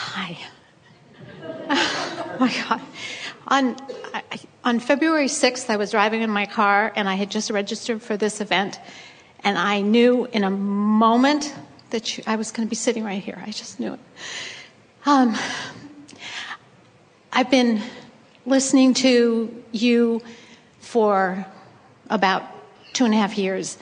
Hi. oh my God. On, on February 6th, I was driving in my car and I had just registered for this event. And I knew in a moment that you, I was going to be sitting right here. I just knew it. Um, I've been listening to you for about two and a half years.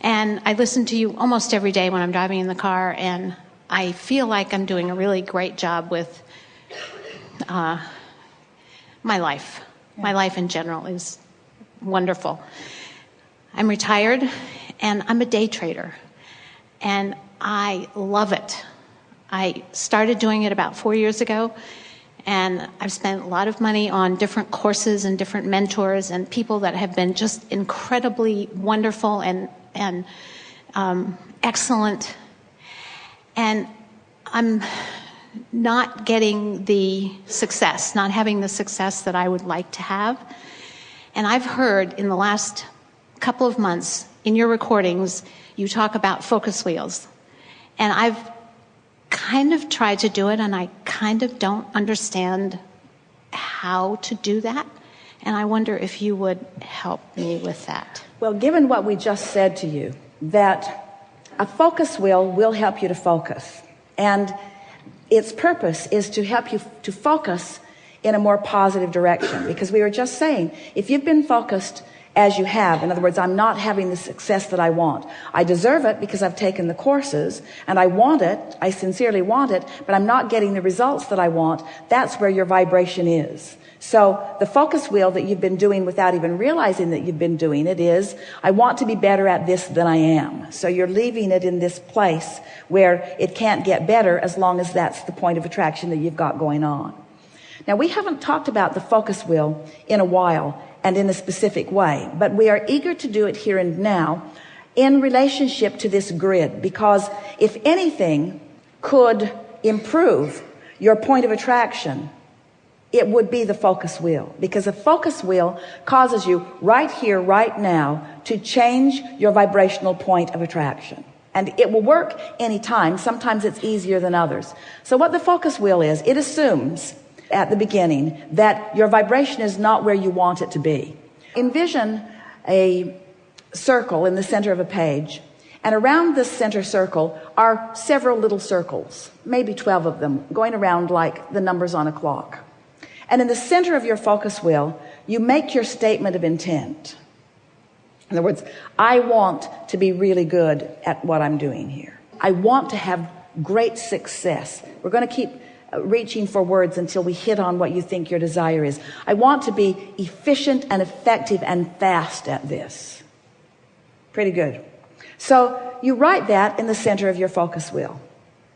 And I listen to you almost every day when I'm driving in the car, and I feel like I'm doing a really great job with uh, my life. Yeah. My life in general is wonderful. I'm retired, and I'm a day trader, and I love it. I started doing it about four years ago, and I've spent a lot of money on different courses and different mentors and people that have been just incredibly wonderful and, and um, excellent. And I'm not getting the success, not having the success that I would like to have. And I've heard in the last couple of months in your recordings, you talk about focus wheels. And I've kind of tried to do it and I kind of don't understand how to do that. And I wonder if you would help me with that. Well, given what we just said to you, that a focus wheel will help you to focus. And its purpose is to help you to focus in a more positive direction. Because we were just saying, if you've been focused as you have. In other words, I'm not having the success that I want. I deserve it because I've taken the courses and I want it. I sincerely want it, but I'm not getting the results that I want. That's where your vibration is. So the focus wheel that you've been doing without even realizing that you've been doing it is, I want to be better at this than I am. So you're leaving it in this place where it can't get better as long as that's the point of attraction that you've got going on. Now we haven't talked about the focus wheel in a while and in a specific way. But we are eager to do it here and now in relationship to this grid because if anything could improve your point of attraction, it would be the focus wheel because a focus wheel causes you right here, right now to change your vibrational point of attraction. And it will work anytime. Sometimes it's easier than others. So what the focus wheel is, it assumes at the beginning that your vibration is not where you want it to be. Envision a circle in the center of a page and around this center circle are several little circles, maybe 12 of them going around like the numbers on a clock. And in the center of your focus wheel, you make your statement of intent. In other words, I want to be really good at what I'm doing here. I want to have great success. We're going to keep reaching for words until we hit on what you think your desire is. I want to be efficient and effective and fast at this. Pretty good. So you write that in the center of your focus wheel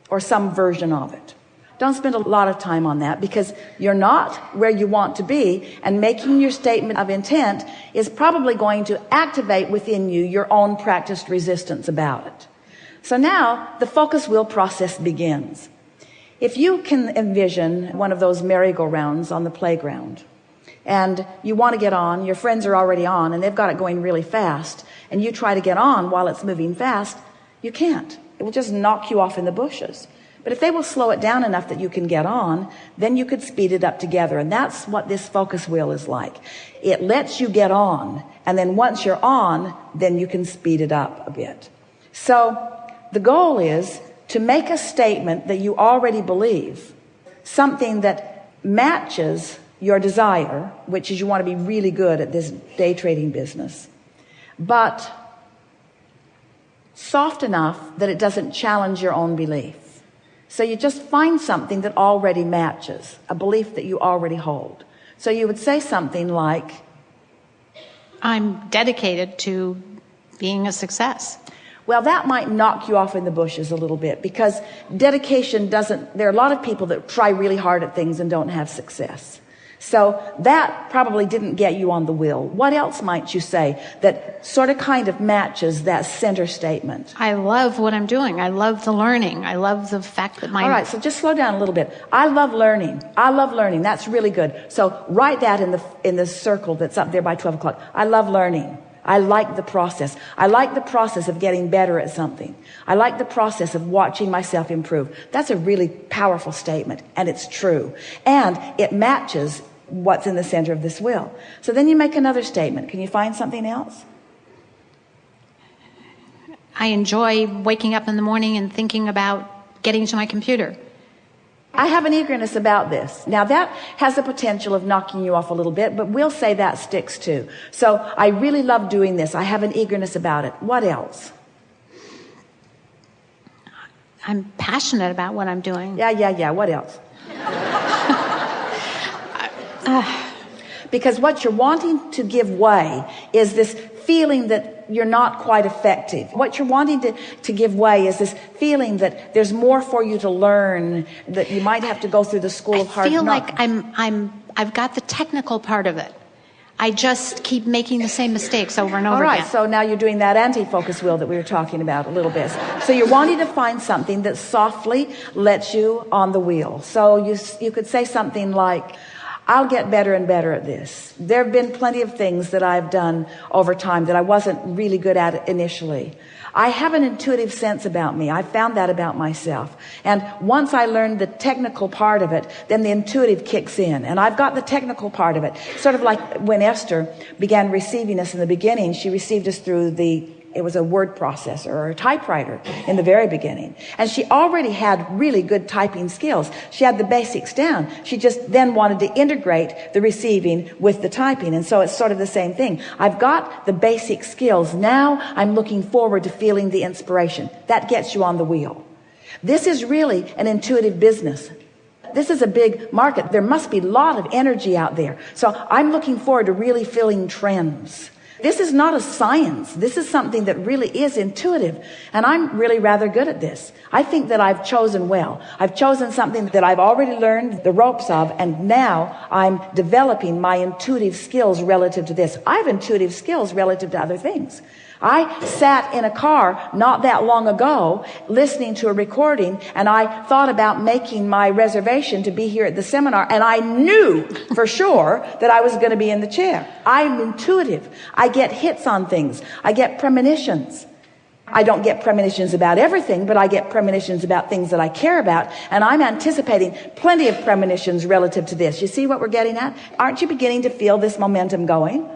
or some version of it. Don't spend a lot of time on that because you're not where you want to be and making your statement of intent is probably going to activate within you your own practiced resistance about it. So now the focus wheel process begins. If you can envision one of those merry-go-rounds on the playground and you want to get on, your friends are already on and they've got it going really fast and you try to get on while it's moving fast, you can't. It will just knock you off in the bushes. But if they will slow it down enough that you can get on, then you could speed it up together. And that's what this focus wheel is like. It lets you get on. And then once you're on, then you can speed it up a bit. So the goal is to make a statement that you already believe, something that matches your desire, which is you want to be really good at this day trading business, but soft enough that it doesn't challenge your own belief. So you just find something that already matches a belief that you already hold. So you would say something like, I'm dedicated to being a success. Well, that might knock you off in the bushes a little bit because dedication doesn't, there are a lot of people that try really hard at things and don't have success. So that probably didn't get you on the wheel. What else might you say that sort of kind of matches that center statement? I love what I'm doing. I love the learning. I love the fact that my. All right. So just slow down a little bit. I love learning. I love learning. That's really good. So write that in the, in the circle that's up there by 12 o'clock. I love learning. I like the process. I like the process of getting better at something. I like the process of watching myself improve. That's a really powerful statement and it's true. And it matches what's in the center of this will. So then you make another statement. Can you find something else? I enjoy waking up in the morning and thinking about getting to my computer. I have an eagerness about this. Now that has the potential of knocking you off a little bit, but we'll say that sticks too. So I really love doing this. I have an eagerness about it. What else? I'm passionate about what I'm doing. Yeah, yeah, yeah. What else? because what you're wanting to give way is this feeling that you're not quite effective. What you're wanting to, to give way is this feeling that there's more for you to learn, that you might have to go through the school of hard knocks. I feel like I'm, I'm, I've got the technical part of it. I just keep making the same mistakes over and over again. All right, again. so now you're doing that anti-focus wheel that we were talking about a little bit. So you're wanting to find something that softly lets you on the wheel. So you, you could say something like, I'll get better and better at this. There have been plenty of things that I've done over time that I wasn't really good at initially. I have an intuitive sense about me. I found that about myself. And once I learned the technical part of it, then the intuitive kicks in. And I've got the technical part of it. Sort of like when Esther began receiving us in the beginning, she received us through the it was a word processor or a typewriter in the very beginning. And she already had really good typing skills. She had the basics down. She just then wanted to integrate the receiving with the typing. And so it's sort of the same thing. I've got the basic skills. Now I'm looking forward to feeling the inspiration. That gets you on the wheel. This is really an intuitive business. This is a big market. There must be a lot of energy out there. So I'm looking forward to really feeling trends. This is not a science. This is something that really is intuitive. And I'm really rather good at this. I think that I've chosen well. I've chosen something that I've already learned the ropes of. And now I'm developing my intuitive skills relative to this. I have intuitive skills relative to other things. I sat in a car not that long ago listening to a recording and I thought about making my reservation to be here at the seminar and I knew for sure that I was going to be in the chair. I'm intuitive. I get hits on things. I get premonitions. I don't get premonitions about everything, but I get premonitions about things that I care about. And I'm anticipating plenty of premonitions relative to this. You see what we're getting at? Aren't you beginning to feel this momentum going?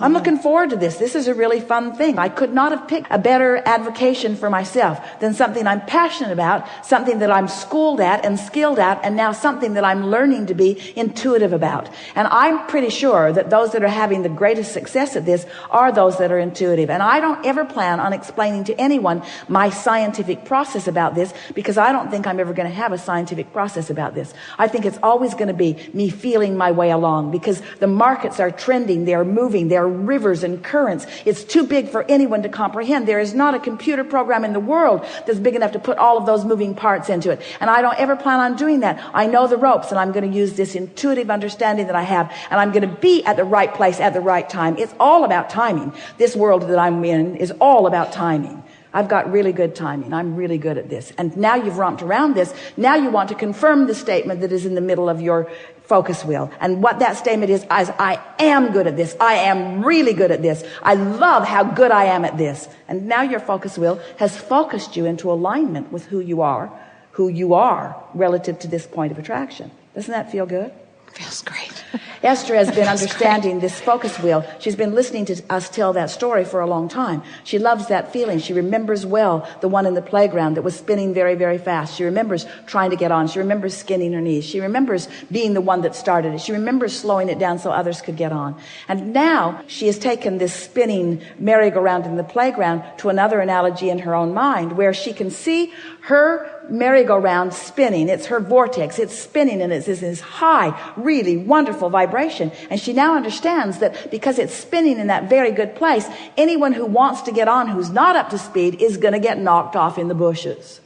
I'm looking forward to this. This is a really fun thing. I could not have picked a better advocation for myself than something I'm passionate about, something that I'm schooled at and skilled at, and now something that I'm learning to be intuitive about. And I'm pretty sure that those that are having the greatest success at this are those that are intuitive. And I don't ever plan on explaining to anyone my scientific process about this because I don't think I'm ever going to have a scientific process about this. I think it's always going to be me feeling my way along because the markets are trending. They're moving. There are rivers and currents. It's too big for anyone to comprehend. There is not a computer program in the world that's big enough to put all of those moving parts into it. And I don't ever plan on doing that. I know the ropes and I'm going to use this intuitive understanding that I have and I'm going to be at the right place at the right time. It's all about timing. This world that I'm in is all about timing. I've got really good timing. I'm really good at this. And now you've romped around this. Now you want to confirm the statement that is in the middle of your focus wheel. And what that statement is, is I am good at this. I am really good at this. I love how good I am at this. And now your focus wheel has focused you into alignment with who you are, who you are relative to this point of attraction. Doesn't that feel good? Feels great. Esther has been understanding this focus wheel. She's been listening to us tell that story for a long time. She loves that feeling. She remembers well the one in the playground that was spinning very, very fast. She remembers trying to get on. She remembers skinning her knees. She remembers being the one that started it. She remembers slowing it down so others could get on. And now she has taken this spinning merry-go-round in the playground to another analogy in her own mind where she can see her merry-go-round spinning. It's her vortex. It's spinning and it's this high, really wonderful vibration. And she now understands that because it's spinning in that very good place, anyone who wants to get on who's not up to speed is going to get knocked off in the bushes.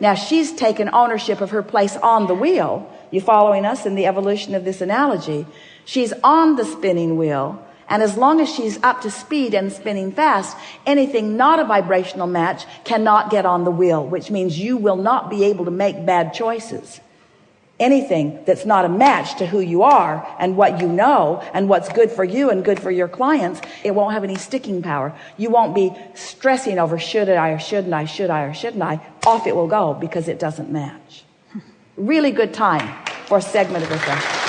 Now she's taken ownership of her place on the wheel. You following us in the evolution of this analogy? She's on the spinning wheel and as long as she's up to speed and spinning fast, anything not a vibrational match cannot get on the wheel, which means you will not be able to make bad choices. Anything that's not a match to who you are and what you know and what's good for you and good for your clients, it won't have any sticking power. You won't be stressing over should I or shouldn't I, should I or shouldn't I. Off it will go because it doesn't match. Really good time for a segment of refreshment.